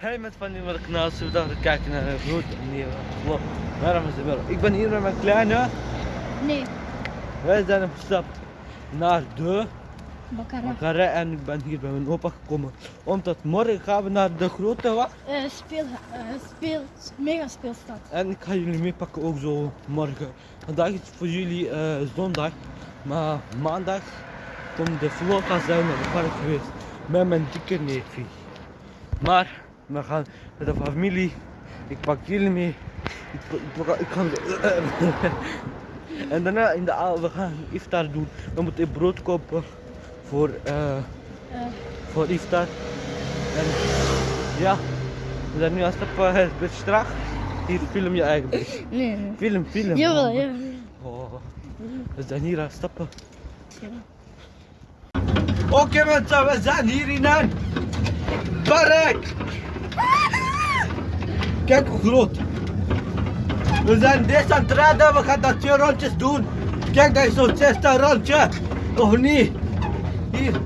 Hey met van die kanaal, we dan kijken naar een goed nieuwe vlog. Waarom is het wel? Ik ben hier met mijn kleine. Nee, Wij zijn op stap naar de Bakara. Bakkerij en ik ben hier bij mijn opa gekomen. Omdat morgen gaan we naar de grote wat. Eh, speel, eh, speel, mega speelstad. En ik ga jullie meepakken ook zo morgen. Vandaag is voor jullie eh, zondag. Maar maandag komt de vlog gaan zijn naar het park geweest. Met mijn dikke neefje. Maar we gaan met de familie. Ik pak jullie mee. Ik, ik ga en daarna in de avond we gaan iftar doen. We moeten brood kopen voor, eh, voor iftar. En ja, we zijn nu aan het stappen. Het beetje traag. Hier film je eigen. beetje. nee. Film, film. Jawel, jawel. Oh, we zijn hier aan het stappen. jawel. Oké mensen, we zijn hier in een park. Kijk hoe groot. We zijn deze aan het we gaan dat twee rondjes doen. Kijk, dat is zo'n zesde rondje. Of niet? Hier.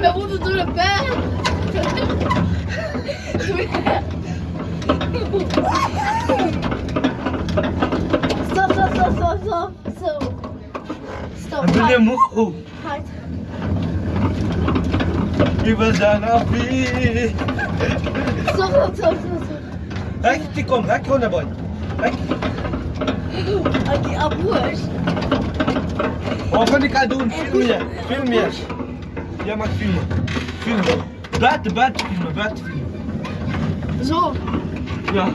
We moeten door de berg. Stop, stop, stop, stop, stop. Zo. Stop, ben je hard, moe? hard. Happy. Stop, stop, stop, stop, stop. Hek, die kom, hek gewoon naar boy. Hek. Oké, aboers. Wat kan ik gaan doen? Film je, film je. Jij mag filmen. Filmen. Buiten, buiten filmen, buiten filmen. Zo. Ja.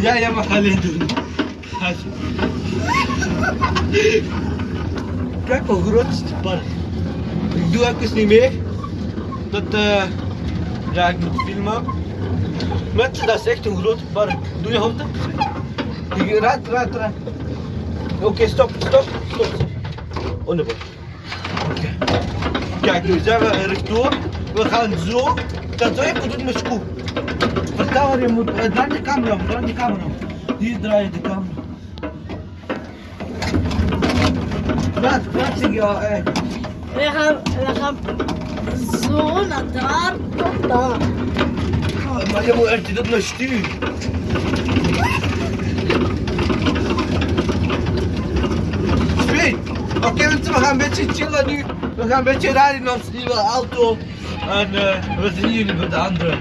Ja, jij mag alleen doen. Kijk hoe groot is het park. Ik doe even niet mee. Dat eh ja, ik moet filmen. Mensen, dat is echt een groot park. Doe je handen? Ik raad, raad. Oké, stop, stop, stop. Onderboord. Oké. Kijk, nu zijn we rechtdoor. We gaan zo. Dat zou moeten doen met schoen. Waar je moet. draai de camera om, draai de camera om. Hier draai je de camera. Praat, praat al, eh. We gaan, we gaan zo naar daar tot daar. Maar je moet echt dat naar stuur. Oké mensen, we gaan een beetje chillen nu. We gaan een beetje rijden in onze nieuwe auto. En eh, we zien jullie bij de andere.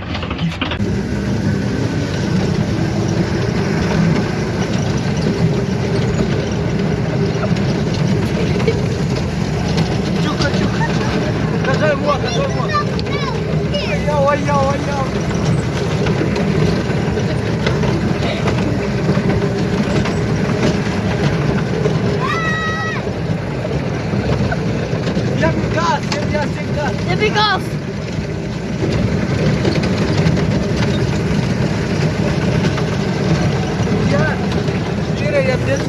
Tipping off. Yeah. Tira, yeah, this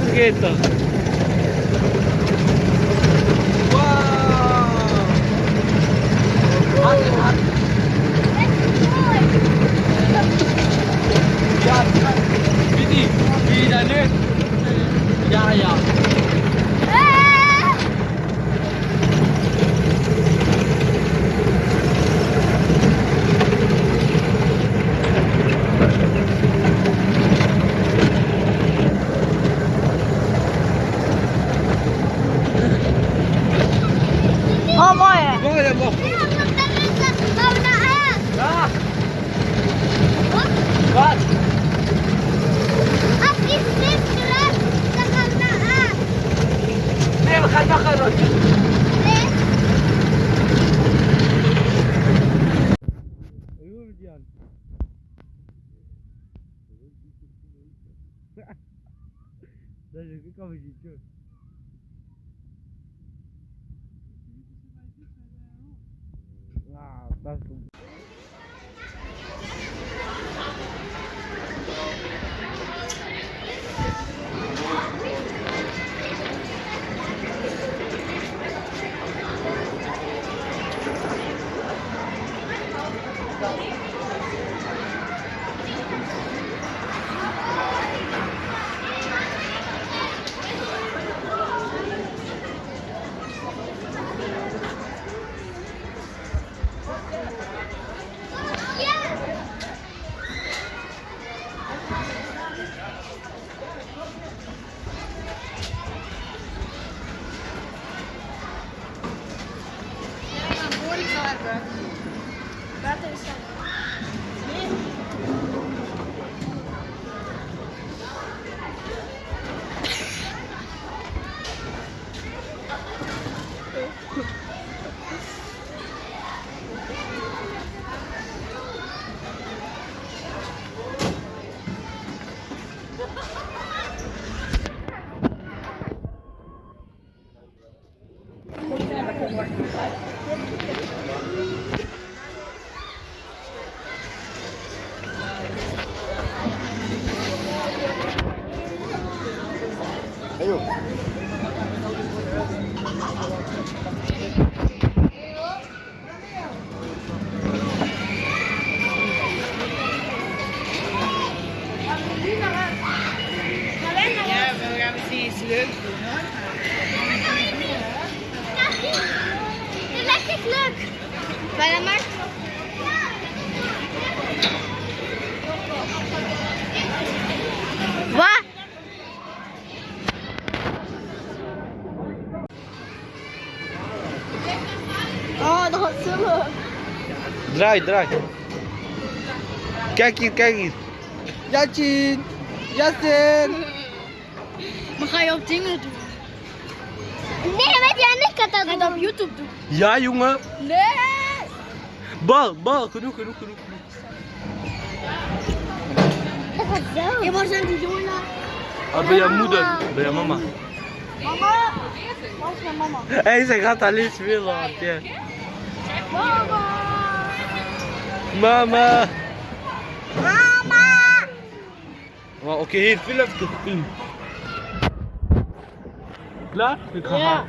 is. Dat is ik kan niet Ja, we gaan misschien iets leuks doen. Dit lijkt echt leuk. Maar dan maakt Wat? Oh, dat was zo leuk. Draai, draai. Kijk hier, kijk hier. Jatsin! Justin! Maar ga je op dingen doen? Nee, weet je, en ik kan dat je dat op YouTube doen? Ja, jongen. Nee! Bal, bal. Genoeg, genoeg, genoeg. zo. Ja, waar zijn die jongen? Ah, bij jouw moeder. Bij jouw mama. Mama! Waar is mijn mama? Hé, hey, zij gaat alleen spelen. want, ja. Mama! Mama. Mama! Maar Oké, hier, film even. Film. Klaar? Ik ga Ja.